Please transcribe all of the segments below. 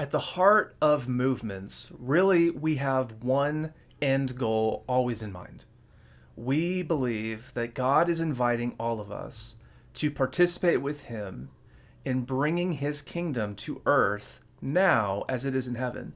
At the heart of movements, really, we have one end goal always in mind. We believe that God is inviting all of us to participate with Him in bringing His kingdom to earth now as it is in heaven.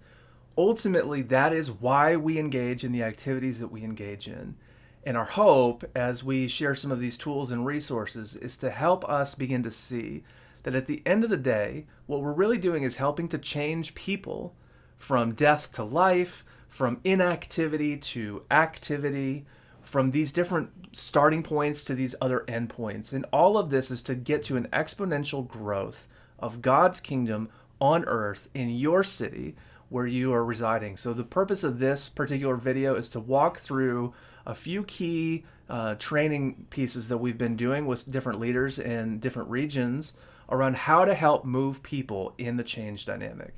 Ultimately, that is why we engage in the activities that we engage in. And our hope, as we share some of these tools and resources, is to help us begin to see that at the end of the day, what we're really doing is helping to change people from death to life, from inactivity to activity, from these different starting points to these other endpoints. And all of this is to get to an exponential growth of God's kingdom on earth in your city where you are residing. So the purpose of this particular video is to walk through a few key uh, training pieces that we've been doing with different leaders in different regions around how to help move people in the change dynamic.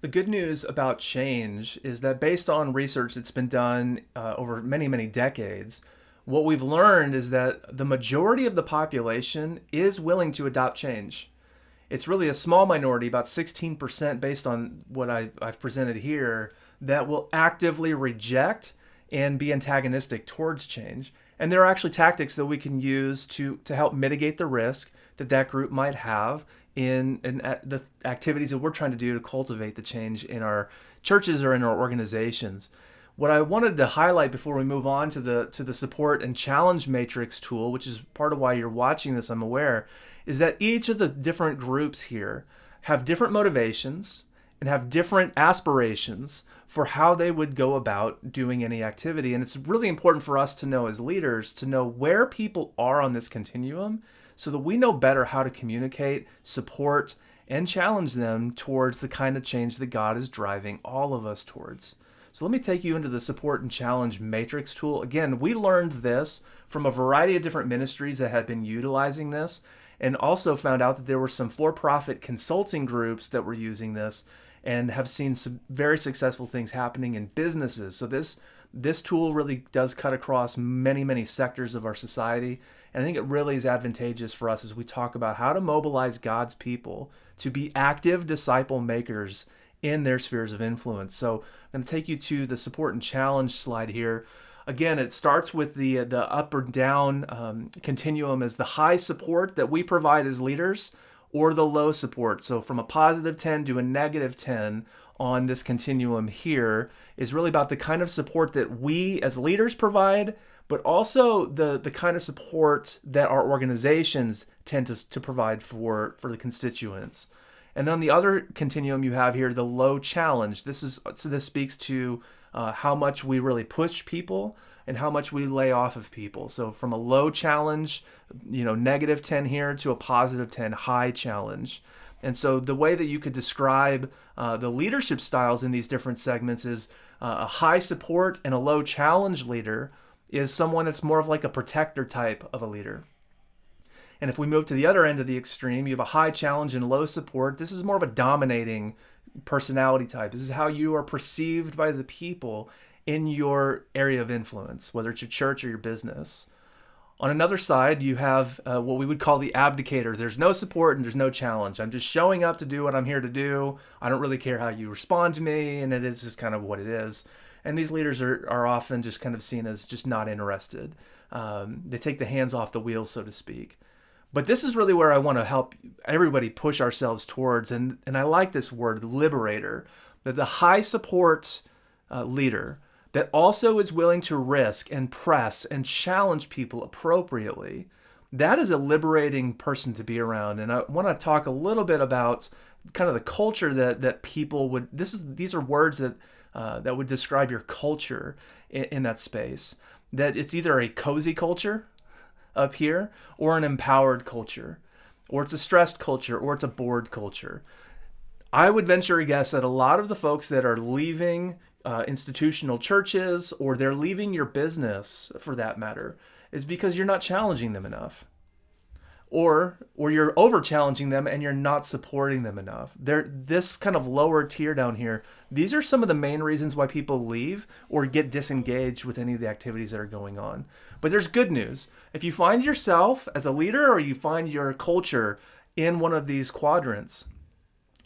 The good news about change is that based on research that's been done uh, over many, many decades, what we've learned is that the majority of the population is willing to adopt change. It's really a small minority, about 16% based on what I, I've presented here, that will actively reject and be antagonistic towards change. And there are actually tactics that we can use to, to help mitigate the risk that that group might have in, in the activities that we're trying to do to cultivate the change in our churches or in our organizations. What I wanted to highlight before we move on to the to the support and challenge matrix tool, which is part of why you're watching this, I'm aware, is that each of the different groups here have different motivations and have different aspirations for how they would go about doing any activity. And it's really important for us to know as leaders to know where people are on this continuum so that we know better how to communicate, support, and challenge them towards the kind of change that God is driving all of us towards. So let me take you into the support and challenge matrix tool. Again, we learned this from a variety of different ministries that had been utilizing this and also found out that there were some for-profit consulting groups that were using this and have seen some very successful things happening in businesses. So this this tool really does cut across many, many sectors of our society. And I think it really is advantageous for us as we talk about how to mobilize God's people to be active disciple makers in their spheres of influence. So I'm going to take you to the support and challenge slide here. Again, it starts with the the up or down um, continuum as the high support that we provide as leaders or the low support. So from a positive 10 to a negative 10 on this continuum here is really about the kind of support that we as leaders provide, but also the, the kind of support that our organizations tend to, to provide for, for the constituents. And on the other continuum you have here, the low challenge. This is so this speaks to uh, how much we really push people and how much we lay off of people. So from a low challenge, you know, negative 10 here to a positive 10 high challenge. And so the way that you could describe uh, the leadership styles in these different segments is uh, a high support and a low challenge leader is someone that's more of like a protector type of a leader. And if we move to the other end of the extreme, you have a high challenge and low support. This is more of a dominating personality type. This is how you are perceived by the people in your area of influence, whether it's your church or your business. On another side, you have uh, what we would call the abdicator. There's no support and there's no challenge. I'm just showing up to do what I'm here to do. I don't really care how you respond to me, and it is just kind of what it is. And these leaders are, are often just kind of seen as just not interested. Um, they take the hands off the wheel, so to speak. But this is really where I want to help everybody push ourselves towards, and, and I like this word, liberator, that the high support uh, leader that also is willing to risk and press and challenge people appropriately, that is a liberating person to be around. And I want to talk a little bit about kind of the culture that that people would. This is these are words that uh, that would describe your culture in, in that space. That it's either a cozy culture up here or an empowered culture, or it's a stressed culture, or it's a bored culture. I would venture a guess that a lot of the folks that are leaving uh, institutional churches or they're leaving your business for that matter is because you're not challenging them enough. Or or you're over challenging them and you're not supporting them enough. They're this kind of lower tier down here these are some of the main reasons why people leave or get disengaged with any of the activities that are going on. But there's good news. If you find yourself as a leader or you find your culture in one of these quadrants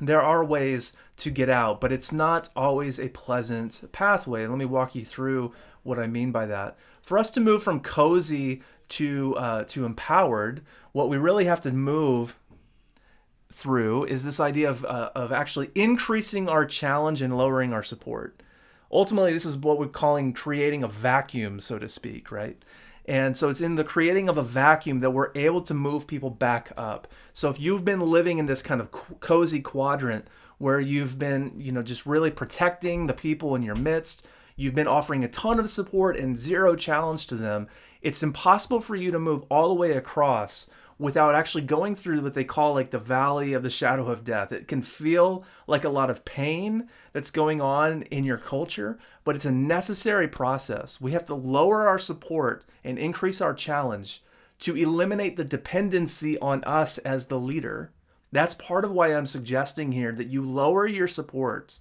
there are ways to get out, but it's not always a pleasant pathway. Let me walk you through what I mean by that. For us to move from cozy to uh, to empowered, what we really have to move through is this idea of, uh, of actually increasing our challenge and lowering our support. Ultimately, this is what we're calling creating a vacuum, so to speak, right? And so it's in the creating of a vacuum that we're able to move people back up. So if you've been living in this kind of cozy quadrant where you've been, you know, just really protecting the people in your midst, you've been offering a ton of support and zero challenge to them, it's impossible for you to move all the way across without actually going through what they call like the valley of the shadow of death. It can feel like a lot of pain that's going on in your culture, but it's a necessary process. We have to lower our support and increase our challenge to eliminate the dependency on us as the leader. That's part of why I'm suggesting here that you lower your support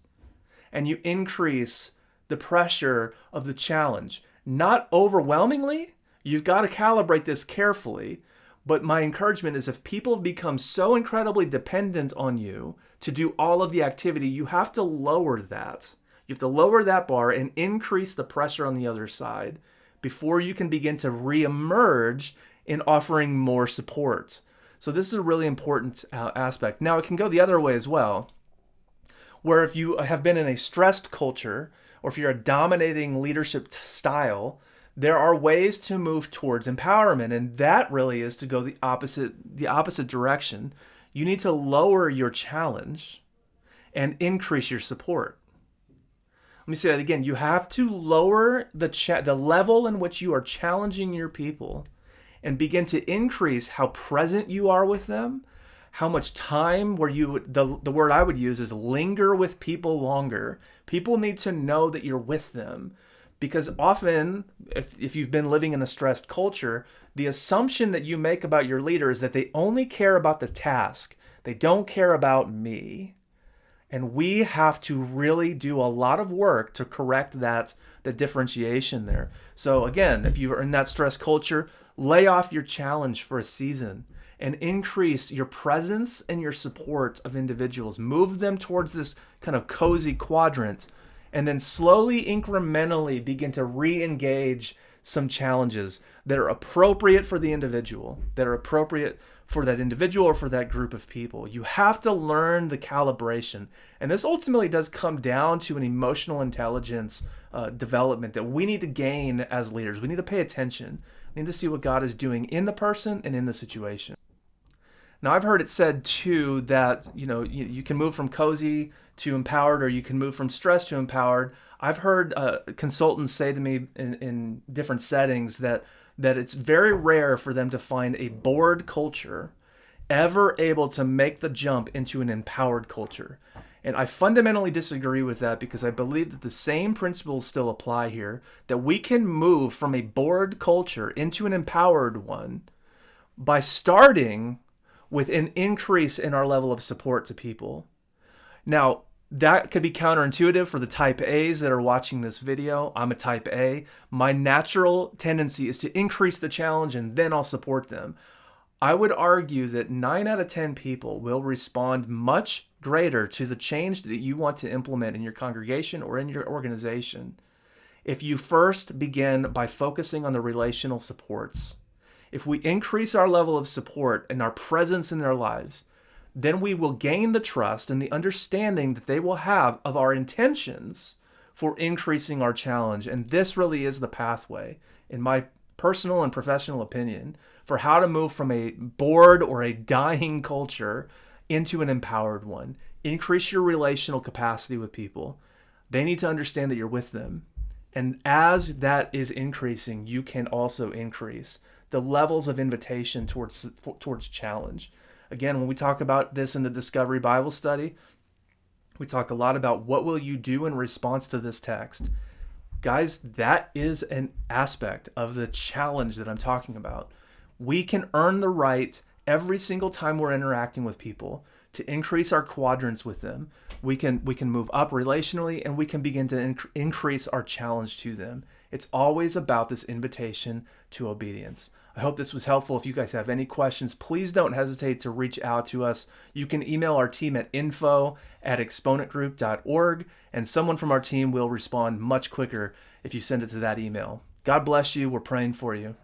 and you increase the pressure of the challenge. Not overwhelmingly, you've got to calibrate this carefully but my encouragement is if people have become so incredibly dependent on you to do all of the activity, you have to lower that. You have to lower that bar and increase the pressure on the other side before you can begin to reemerge in offering more support. So this is a really important uh, aspect. Now it can go the other way as well, where if you have been in a stressed culture or if you're a dominating leadership style, there are ways to move towards empowerment and that really is to go the opposite the opposite direction. You need to lower your challenge and increase your support. Let me say that again. You have to lower the cha- the level in which you are challenging your people and begin to increase how present you are with them how much time where you the the word I would use is linger with people longer. People need to know that you're with them because often if, if you've been living in a stressed culture the assumption that you make about your leader is that they only care about the task. They don't care about me. And we have to really do a lot of work to correct that the differentiation there. So again if you're in that stress culture lay off your challenge for a season and increase your presence and your support of individuals. Move them towards this kind of cozy quadrant and then slowly, incrementally begin to re engage some challenges that are appropriate for the individual, that are appropriate for that individual or for that group of people. You have to learn the calibration. And this ultimately does come down to an emotional intelligence uh, development that we need to gain as leaders. We need to pay attention. We need to see what God is doing in the person and in the situation. Now, I've heard it said too that you know you, you can move from cozy to empowered, or you can move from stressed to empowered. I've heard uh, consultants say to me in, in different settings that that it's very rare for them to find a bored culture ever able to make the jump into an empowered culture. And I fundamentally disagree with that because I believe that the same principles still apply here that we can move from a bored culture into an empowered one by starting with an increase in our level of support to people. Now, that could be counterintuitive for the type A's that are watching this video. I'm a type A. My natural tendency is to increase the challenge and then I'll support them. I would argue that 9 out of 10 people will respond much greater to the change that you want to implement in your congregation or in your organization if you first begin by focusing on the relational supports. If we increase our level of support and our presence in their lives, then we will gain the trust and the understanding that they will have of our intentions for increasing our challenge. And this really is the pathway, in my personal and professional opinion, for how to move from a bored or a dying culture into an empowered one. Increase your relational capacity with people. They need to understand that you're with them. And as that is increasing, you can also increase the levels of invitation towards towards challenge. Again, when we talk about this in the Discovery Bible study, we talk a lot about what will you do in response to this text. Guys, that is an aspect of the challenge that I'm talking about. We can earn the right every single time we're interacting with people to increase our quadrants with them. We can we can move up relationally and we can begin to inc- increase our challenge to them. It's always about this invitation to obedience. I hope this was helpful. If you guys have any questions, please don't hesitate to reach out to us. You can email our team at info at exponentgroup.org, and someone from our team will respond much quicker if you send it to that email. God bless you. We're praying for you.